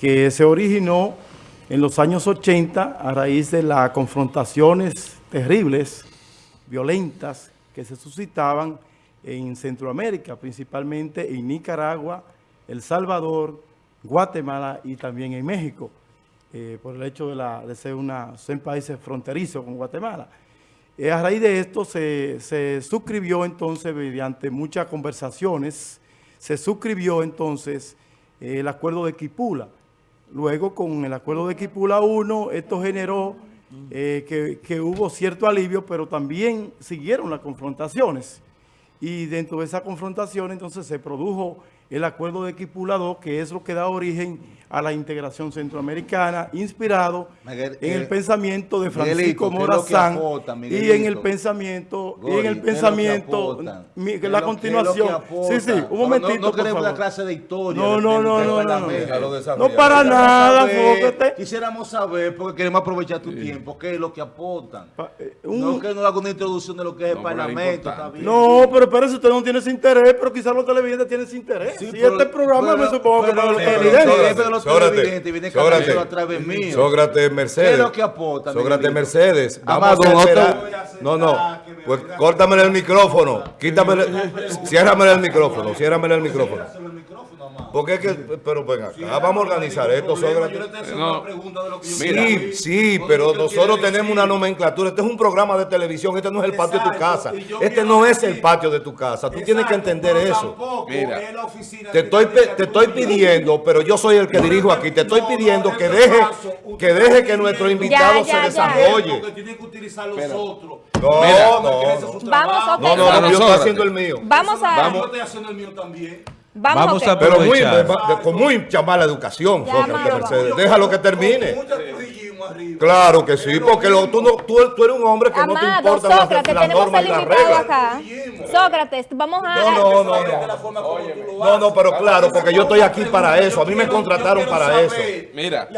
que se originó en los años 80 a raíz de las confrontaciones terribles, violentas, que se suscitaban en Centroamérica, principalmente en Nicaragua, El Salvador, Guatemala y también en México, eh, por el hecho de, ser, una, países fronterizos con Guatemala. Eh, a raíz de esto se, se suscribió entonces, mediante muchas conversaciones, se suscribió entonces eh, el acuerdo de Quipula. Luego, con el acuerdo de Quipula 1, esto generó eh, que, que, hubo cierto alivio, pero también siguieron las confrontaciones. Y dentro de esa confrontación, entonces, se produjo el acuerdo de Quipula 2, que es lo que da origen a la integración centroamericana, inspirado en el pensamiento de Francisco Morazán y en el pensamiento, y en el pensamiento, la continuación. Sí, sí, un momentito, No, queremos la clase de historia. No, no, no, no, no, no, para nada, Quisiéramos saber, porque queremos aprovechar tu tiempo, qué es lo que aportan. No que no haga una introducción de lo que es el Parlamento. No, pero espérese, usted no tiene ese interés, pero quizás los televidentes tienen ese interés. Si este programa me supongo que para los televidentes. Sócrates, Sócrates, Sócrates Mercedes. ¿Qué es lo que aporta? Sócrates Mercedes. Vamos a esperar. No, no. Pues córtame el micrófono. Quítame, ciérrame el micrófono. Ciérrame el micrófono. Porque es que, pero venga acá, vamos a organizar esto, Sócrates. sí, sí, pero nosotros tenemos una nomenclatura. Este es un programa de televisión, este no es el patio de tu casa. Este no es el patio de tu casa. Tú tienes que entender eso. Mira, te estoy, te estoy pidiendo, pero yo soy el que dirijo aquí, te estoy pidiendo que deje que, deje que nuestro invitado se desarrolle. No, no, Vamos a no, no, yo estoy haciendo el mío. Vamos a... Vamos. Yo estoy haciendo el mío también. Vamos, Vamos a Pero muy, con muy mala educación, Sócrates Mercedes. Déjalo que termine. Claro que sí, porque lo, tú, no, tú, tú, eres un hombre que Amado, no te importa Sócrates, las, las normas y las reglas. Acá. Sócrates, vamos a... No, no, no, no. No, no, pero claro, porque yo estoy aquí para eso. A mí me contrataron para eso. Mira.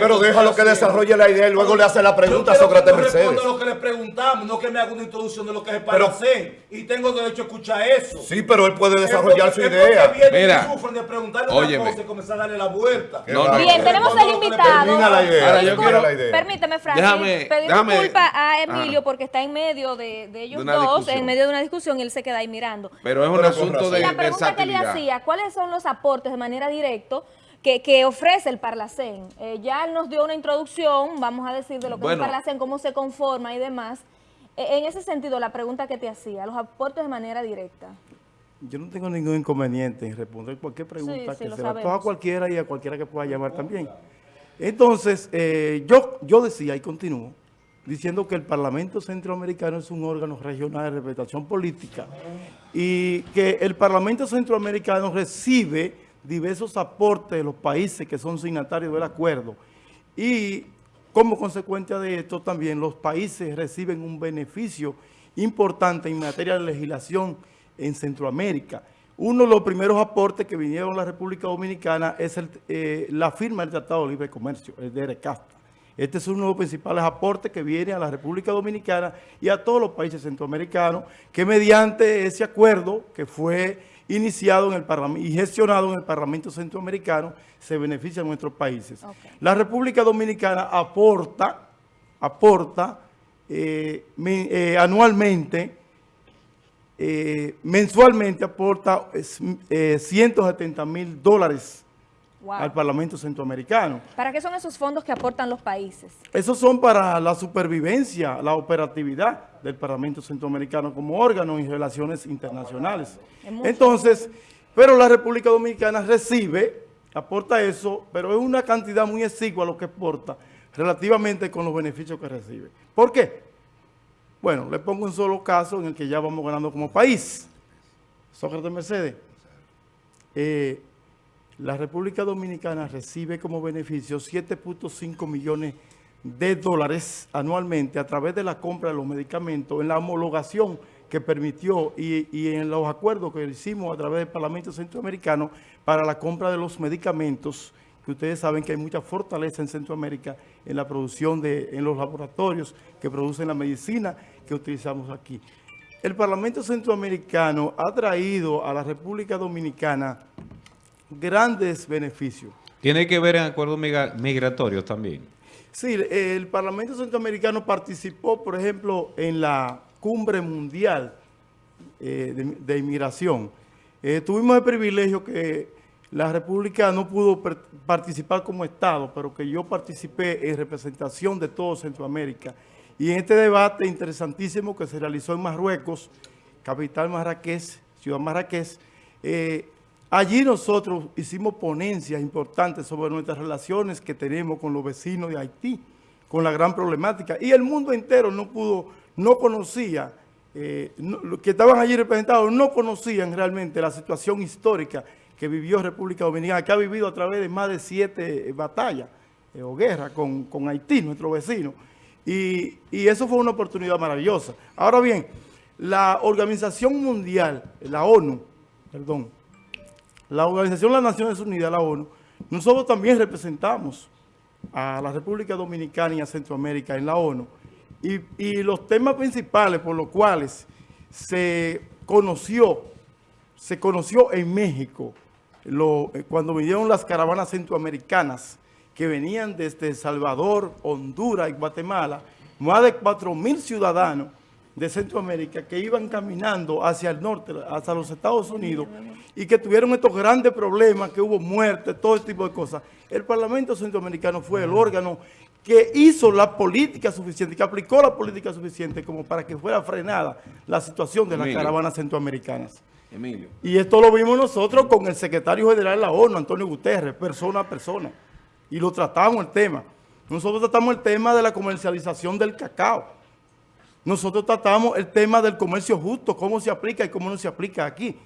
Pero déjalo que desarrolle la idea y luego le hace la pregunta a Sócrates Mercedes. Yo lo que le preguntamos, no que me haga una introducción de lo que es para hacer. Y tengo derecho a escuchar eso. Sí, pero él puede desarrollar su idea. Mira. de preguntarle una cosa y comenzar a darle la vuelta. Bien, tenemos el invitado. Termina la idea. Ahora yo quiero la idea. Permíteme, Francis, déjame, pedir disculpas a Emilio porque está en medio de, de ellos dos, en medio de una discusión y él se queda ahí mirando. Pero es un asunto de La pregunta que le hacía, ¿cuáles son los aportes de manera directa que, que, ofrece el Parlacén. Eh, ya él nos dio una introducción, vamos a decir, de lo que es el Parlacén, cómo se conforma y demás. Eh, en ese sentido, la pregunta que te hacía, los aportes de manera directa. Yo no tengo ningún inconveniente en responder cualquier pregunta sí, que sí, se la a cualquiera y a cualquiera que pueda llamar también. Entonces, eh, yo, yo decía y continúo diciendo que el Parlamento Centroamericano es un órgano regional de representación política y que el Parlamento Centroamericano recibe diversos aportes de los países que son signatarios del acuerdo y como consecuencia de esto también los países reciben un beneficio importante en materia de legislación en Centroamérica. Uno de los primeros aportes que vinieron a la República Dominicana es el, eh, la firma del Tratado de Libre Comercio, el de ERECASTA. Este es uno de los principales aportes que viene a la República Dominicana y a todos los países centroamericanos que mediante ese acuerdo que fue iniciado en el Parlamento y gestionado en el Parlamento Centroamericano se beneficia a nuestros países. Okay. La República Dominicana aporta, aporta eh, eh, anualmente eh, mensualmente aporta eh, 170 mil dólares wow. al Parlamento Centroamericano. ¿Para qué son esos fondos que aportan los países? Esos son para la supervivencia, la operatividad del Parlamento Centroamericano como órgano en relaciones internacionales. Entonces, pero la República Dominicana recibe, aporta eso, pero es una cantidad muy exigua lo que aporta relativamente con los beneficios que recibe. ¿Por qué? Bueno, le pongo un solo caso en el que ya vamos ganando como país. Sócrates Mercedes. Eh, la República Dominicana recibe como beneficio 7.5 millones de dólares anualmente a través de la compra de los medicamentos en la homologación que permitió y, y, en los acuerdos que hicimos a través del Parlamento Centroamericano para la compra de los medicamentos que ustedes saben que hay mucha fortaleza en Centroamérica en la producción de, en los laboratorios que producen la medicina que utilizamos aquí. El Parlamento Centroamericano ha traído a la República Dominicana grandes beneficios. ¿Tiene que ver en acuerdos migratorios también? Sí, el Parlamento Centroamericano participó, por ejemplo, en la cumbre mundial eh, de, inmigración. Eh, tuvimos el privilegio que la República no pudo participar como Estado, pero que yo participé en representación de todo Centroamérica. Y en este debate interesantísimo que se realizó en Marruecos, capital Marrakech, ciudad Marrakech, allí nosotros hicimos ponencias importantes sobre nuestras relaciones que tenemos con los vecinos de Haití, con la gran problemática. Y el mundo entero no pudo, no conocía, eh, los que estaban allí representados no conocían realmente la situación histórica que vivió República Dominicana, que ha vivido a través de más de siete batallas eh, o guerras con, con, Haití, nuestro vecino. Y, y, eso fue una oportunidad maravillosa. Ahora bien, la Organización Mundial, la ONU, perdón, la Organización de las Naciones Unidas, la ONU, nosotros también representamos a la República Dominicana y a Centroamérica en la ONU. Y, y los temas principales por los cuales se conoció, se conoció en México, eh, cuando vinieron las caravanas centroamericanas que venían desde El Salvador, Honduras y Guatemala, más de 4.000 ciudadanos de Centroamérica que iban caminando hacia el norte, hacia los Estados Unidos, y que tuvieron estos grandes problemas, que hubo muertes, todo este tipo de cosas. El Parlamento Centroamericano fue el órgano que hizo la política suficiente, que aplicó la política suficiente como para que fuera frenada la situación de las caravanas centroamericanas. Emilio. Y esto lo vimos nosotros con el secretario general de la ONU, Antonio Guterres, persona a persona. Y lo tratamos el tema. Nosotros tratamos el tema de la comercialización del cacao. Nosotros tratamos el tema del comercio justo, cómo se aplica y cómo no se aplica aquí,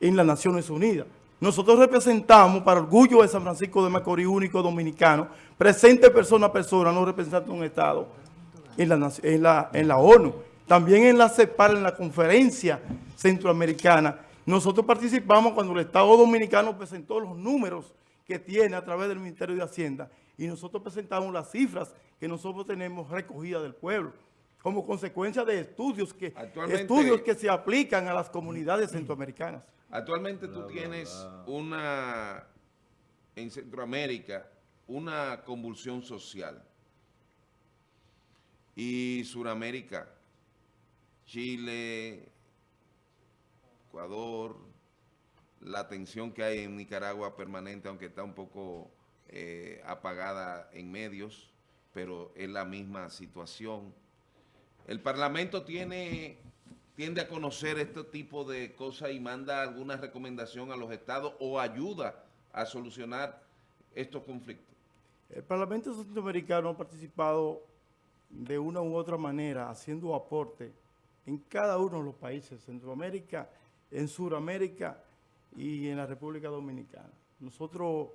en las Naciones Unidas. Nosotros representamos, para orgullo de San Francisco de Macorís, único dominicano, presente persona a persona, no representa un Estado en la ONU. También en la CEPAR, en la conferencia centroamericana, nosotros participamos cuando el Estado Dominicano presentó los números que tiene a través del Ministerio de Hacienda y nosotros presentamos las cifras que nosotros tenemos recogidas del pueblo como consecuencia de estudios que, estudios que se aplican a las comunidades centroamericanas. Actualmente tú tienes una, en Centroamérica, una convulsión social. Y Suramérica, Chile, Ecuador, la tensión que hay en Nicaragua permanente, aunque está un poco eh, apagada en medios, pero es la misma situación. El Parlamento tiene tiende a conocer este tipo de cosas y manda alguna recomendación a los estados o ayuda a solucionar estos conflictos. El Parlamento Centroamericano ha participado de una u otra manera haciendo aporte en cada uno de los países, Centroamérica, en Sudamérica y en la República Dominicana. Nosotros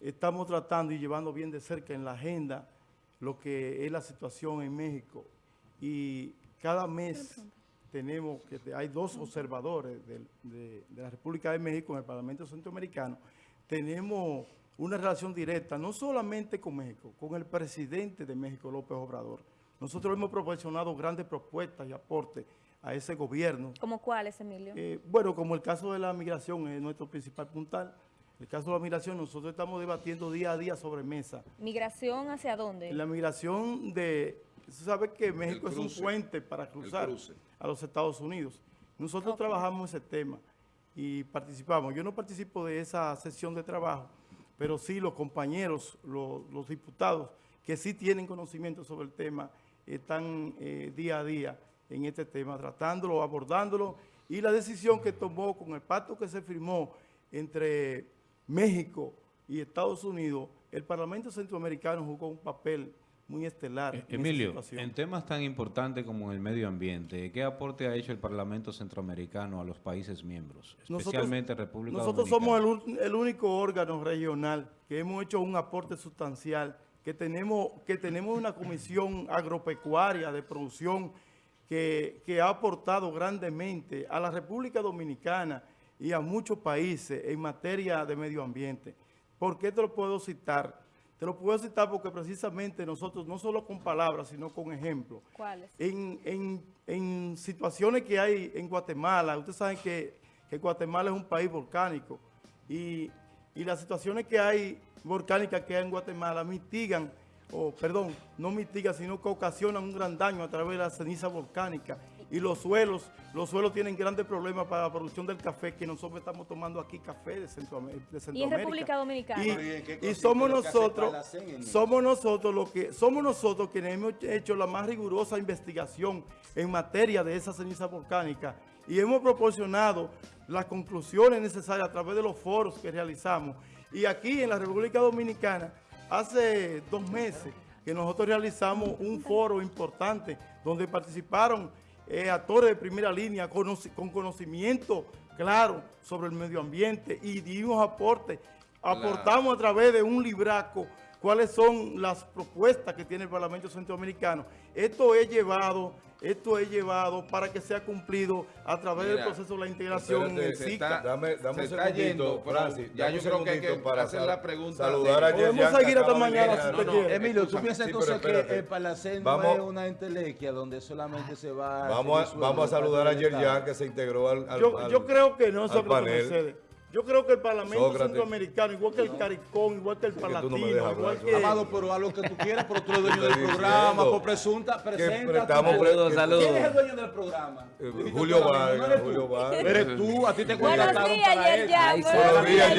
estamos tratando y llevando bien de cerca en la agenda lo que es la situación en México y cada mes tenemos que hay dos observadores de, la República de México en el Parlamento Centroamericano. Tenemos una relación directa, no solamente con México, con el presidente de México, López Obrador. Nosotros hemos proporcionado grandes propuestas y aportes a ese gobierno. ¿Como cuáles, Emilio? Eh, bueno, como el caso de la migración es nuestro principal puntal. El caso de la migración, nosotros estamos debatiendo día a día sobre mesa. ¿Migración hacia dónde? La migración de... Se sabe que México es un puente para cruzar a los Estados Unidos. Nosotros trabajamos ese tema y participamos. Yo no participo de esa sesión de trabajo, pero sí los compañeros, los, diputados, que sí tienen conocimiento sobre el tema, están eh, día a día en este tema, tratándolo, abordándolo, y la decisión que tomó con el pacto que se firmó entre México y Estados Unidos, el Parlamento Centroamericano jugó un papel muy estelar. Eh, Emilio, en, temas tan importantes como el medio ambiente, ¿qué aporte ha hecho el Parlamento Centroamericano a los países miembros, especialmente República Nosotros somos el, el, único órgano regional que hemos hecho un aporte sustancial, que tenemos, que tenemos una comisión agropecuaria de producción que, ha aportado grandemente a la República Dominicana y a muchos países en materia de medio ambiente. ¿Por qué te lo puedo citar? Te lo puedo citar porque precisamente nosotros, no solo con palabras, sino con ejemplos. ¿Cuáles? En, situaciones que hay en Guatemala, ustedes saben que, que Guatemala es un país volcánico y y las situaciones que hay volcánicas que hay en Guatemala mitigan, o perdón, no mitigan, sino que ocasionan un gran daño a través de la ceniza volcánica. Y los suelos, los suelos tienen grandes problemas para la producción del café, que nosotros estamos tomando aquí café de, Centroamérica. Y en República Dominicana. Y, somos nosotros, somos nosotros lo que, somos nosotros quienes hemos hecho la más rigurosa investigación en materia de esa ceniza volcánica y hemos proporcionado las conclusiones necesarias a través de los foros que realizamos. Y aquí en la República Dominicana, hace dos meses que nosotros realizamos un foro importante donde participaron eh, actores de primera línea con, con, conocimiento claro sobre el medio ambiente y dimos aporte. Aportamos a través de un libraco cuáles son las propuestas que tiene el Parlamento Centroamericano. Esto es llevado, esto es llevado para que sea cumplido a través del proceso de la integración en SICA. dame, dame un segundito, Francis, ya yo creo que hay que para hacer la pregunta. Saludar a Podemos seguir hasta mañana si usted quiere. Emilio, ¿tú piensas entonces que el Palacén no es una entelequia donde solamente se va... Vamos a, vamos a saludar a Yerjan que se integró al, al, yo, yo creo que no, al panel. Yo creo que el Parlamento Centroamericano, igual que el CARICOM, igual que el Palatino, igual que... Amado, pero a lo que tú quieras, pero tú eres dueño del programa, por presunta, presenta. Saludos, saludos. ¿Quién es el dueño del programa? Eh, Julio Vargas, Julio Vargas. Eres tú, a ti te contrataron Buenos días, para ya, Buenos días,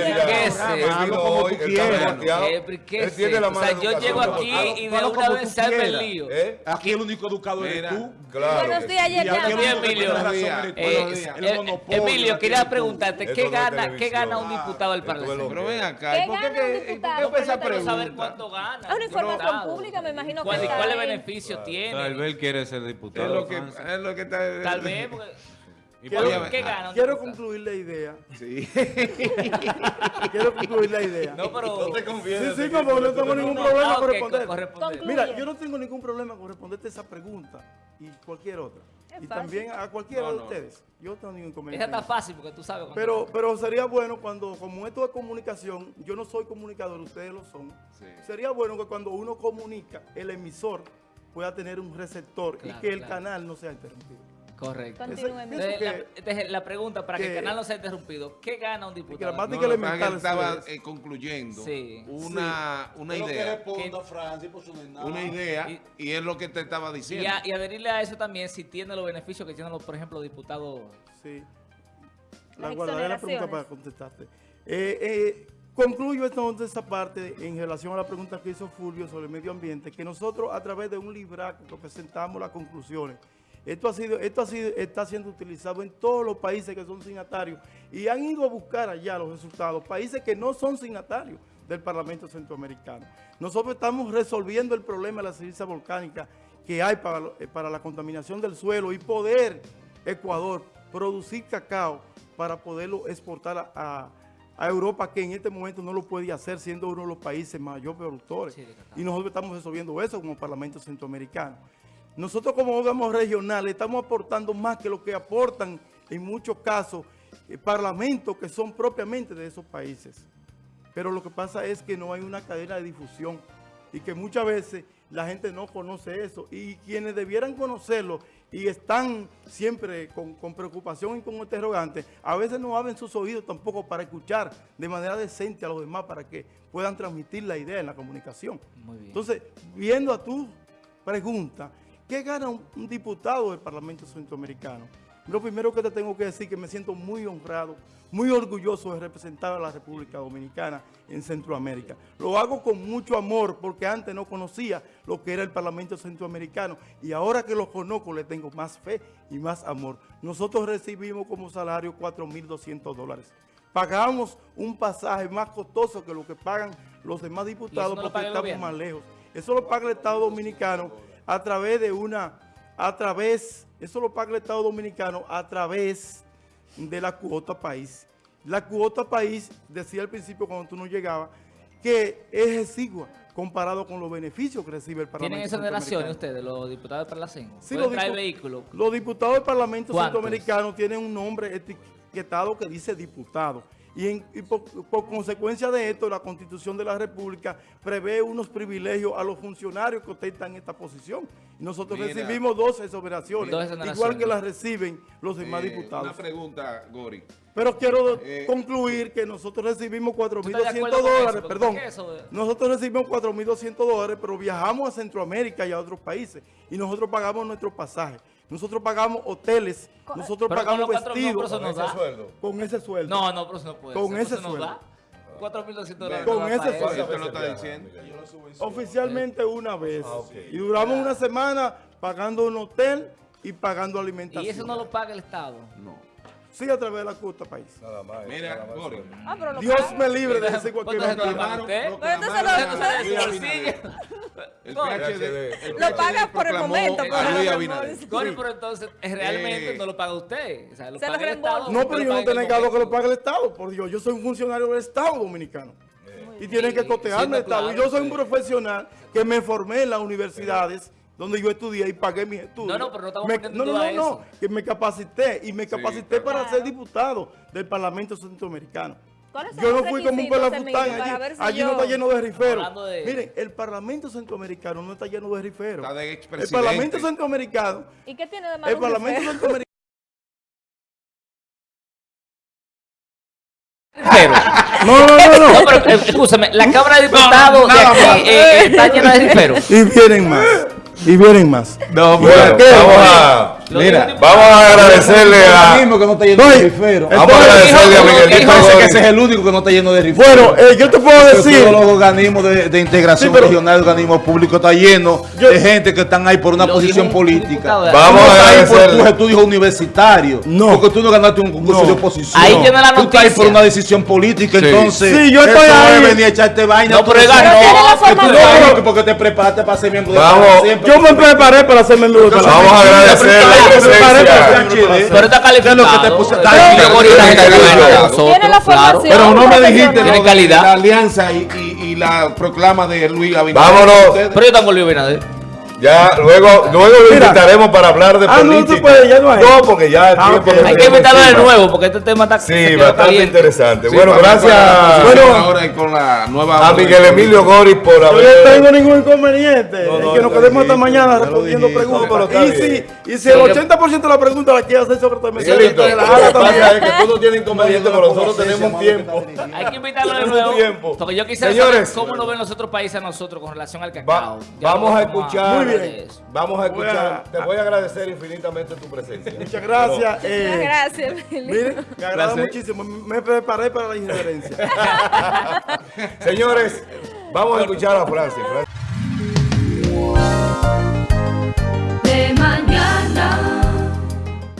ya. Él él Él tiene la mano O sea, yo llego aquí y de una vez salve el lío. ¿Eh? Aquí el único educado eres tú. Claro. Buenos días, ya. Emilio. Emilio, quería preguntarte, ¿qué gana qué gana un diputado del Parlamento? Pero ven acá, ¿por qué, qué, ¿por qué esa pregunta? saber cuánto gana. Es una información pública, me imagino que ¿Cuál, ¿Cuáles beneficios tiene? Tal vez quiere ser diputado. Es lo que, es lo que está... Tal vez, porque... Quiero, ¿Qué gana? Quiero concluir la idea. Sí. quiero concluir la idea. No, pero... No te confíes. Sí, sí, no, no tengo ningún problema con responder. responder. Mira, yo no tengo ningún problema con responderte esa pregunta y cualquier otra. Es y fácil. también a cualquiera de ustedes. Yo no tengo ningún Esa inconveniente. está fácil porque tú sabes. Pero, pero sería bueno cuando, como esto es comunicación, yo no soy comunicador, ustedes lo son. Sí. Sería bueno que cuando uno comunica, el emisor pueda tener un receptor Claro, y que el claro. canal no sea interrumpido. Correcto. Continúe, Ese- Entonces, la, la pregunta para que, que- el canal no sea interrumpido, ¿qué gana un diputado? No, que que elemental, estaba eh, concluyendo Sí. una, una Pero que idea. responda, Francis, por su nada. Una idea Y- y, es lo que te estaba Y, diciendo. a- y adherirle a eso también si tiene los beneficios que tienen, los, por ejemplo, diputados. Sí. La guardaré la pregunta para contestarte. Eh, eh, concluyo entonces esa parte en relación a la pregunta que hizo Fulvio sobre el medio ambiente, que nosotros a través de un libraco que presentamos las conclusiones, esto, ha sido, esto ha sido, está siendo utilizado en todos los países que son signatarios y han ido a buscar allá los resultados, países que no son signatarios del Parlamento Centroamericano. Nosotros estamos resolviendo el problema de la ceniza volcánica que hay para, eh, para la contaminación del suelo y poder Ecuador producir cacao para poderlo exportar a, a- a Europa, que en este momento no lo puede hacer siendo uno de los países mayor productores. Sí, y nosotros estamos resolviendo eso como Parlamento Centroamericano. Nosotros como órganos regionales estamos aportando más que lo que aportan en muchos casos eh, parlamentos que son propiamente de esos países. Pero lo que pasa es que no hay una cadena de difusión y que muchas veces la gente no conoce eso. Y quienes debieran conocerlo y están siempre con, con preocupación y con interrogantes, a veces no abren sus oídos tampoco para escuchar de manera decente a los demás para que puedan transmitir la idea en la comunicación. Muy bien. Entonces, viendo a tu pregunta, ¿qué gana un, un diputado del Parlamento Centroamericano? Lo primero que te tengo que decir es que me siento muy honrado, muy orgulloso de representar a la República Dominicana en Centroamérica. Lo hago con mucho amor porque antes no conocía lo que era el Parlamento Centroamericano y ahora que lo conozco le tengo más fe y más amor. Nosotros recibimos como salario 4.200 dólares. Pagamos un pasaje más costoso que lo que pagan los demás diputados no porque estamos más lejos. Eso lo paga el Estado Dominicano a través de una, a través, eso lo paga el Estado Dominicano a través de la cuota país. La cuota país, decía al principio cuando tú no llegabas, que es exigua comparado con los beneficios que recibe el Parlamento. ¿Tienen exoneraciones centroamericano. ustedes, los diputados de Parlacén? Sí, ¿Pueden los dipu- vehículos? Los diputados del Parlamento ¿Cuántos? Centroamericano tienen un nombre etiquetado que dice diputado. Y, por, consecuencia de esto, la Constitución de la República prevé unos privilegios a los funcionarios que ostentan esta posición. nosotros recibimos dos exoneraciones, igual que las reciben los demás eh, diputados. Una pregunta, Gori. Pero quiero eh, concluir que nosotros recibimos 4.200 dólares, perdón, nosotros recibimos 4.200 dólares, pero viajamos a Centroamérica y a otros países y nosotros pagamos nuestro pasaje. Nosotros pagamos hoteles, nosotros pagamos vestidos. con ese sueldo. Con ese sueldo. No, no, pero eso no puede Con ese sueldo. 4.200 dólares. Con ese sueldo. lo está diciendo? Oficialmente una vez. Ah, y duramos una semana pagando un hotel y pagando alimentación. ¿Y eso no lo paga el Estado? No. Sí, a través de la costa país. Nada más. Mira, ah, Dios me libre de decir cualquier mentira. Pero entonces lo, lo paga por el momento. Gori, pero entonces realmente eh, no lo paga usted. O sea, lo paga el Estado. No, pero yo no tengo negado que lo pague el Estado. Por Dios, yo soy un funcionario del Estado dominicano. Y tienen que costearme el Estado. Y yo soy un profesional que me formé en las universidades donde yo estudié y pagué mis estudios. No, no, pero no estamos me, No, no, no, no, que me capacité y me capacité para ser diputado del Parlamento Centroamericano. Yo no fui como un pelafután allí. allí no está lleno de riferos. Miren, el Parlamento Centroamericano no está lleno de riferos. el Parlamento Centroamericano. ¿Y qué tiene de malo? El Parlamento Centroamericano. No, no, no, no. no pero, eh, escúchame, la Cámara de Diputados de aquí eh, eh, está llena de riferos. Y vienen más. Y vienen más. No, bueno, vamos a... Mira, vamos a agradecerle a... que no está lleno de rifero. Vamos a agradecerle a Miguelito que ese es el único que no está lleno de rifero. Bueno, eh, yo te puedo decir... Todos los organismos de, de integración sí, regional, organismos públicos, está lleno de gente que están ahí por una posición política. Vamos a agradecerle. por tus estudios universitarios. No. Porque tú no ganaste un concurso de oposición. Ahí tiene la noticia. Tú estás ahí por una decisión política, entonces... Sí, yo estoy ahí. venir a echarte vaina. No, pero ganó. Porque te preparaste para ser miembro de la Yo me preparé para ser miembro de la Vamos a agradecerle pero está calificado. que te puse. Tiene la formación. Pero no me dijiste Tiene calidad. la alianza y, y, y la proclama de Luis Abinader. Vámonos. Pero yo tengo Luis Abinader. Ya, luego, luego lo invitaremos para hablar de ah, política. No, puede, ya no, hay. no, porque ya el ah, tiempo okay. Hay que invitarlo de nuevo, porque este tema está Sí, bastante interesante. Sí, bueno, gracias bueno, ahora con la nueva a Miguel Emilio Gori por haber... Yo no tengo ningún inconveniente. No, no, que nos quedemos hasta mañana respondiendo preguntas. Y si, y si el 80% de las preguntas las quiere hacer sobre tema, Miguelito, lo que pasa es que tú no tienes inconveniente, pero nosotros tenemos un tiempo. Hay que invitarlo de nuevo. Porque yo quisiera saber cómo nos ven los otros países a nosotros con relación al cacao. Vamos a escuchar vamos a escuchar. Te voy a agradecer infinitamente tu presencia. Muchas gracias. Pero, eh, gracias, Miren, me agrada muchísimo. Me preparé para la injerencia. Señores, vamos a escuchar a Francia. Francia. De mañana.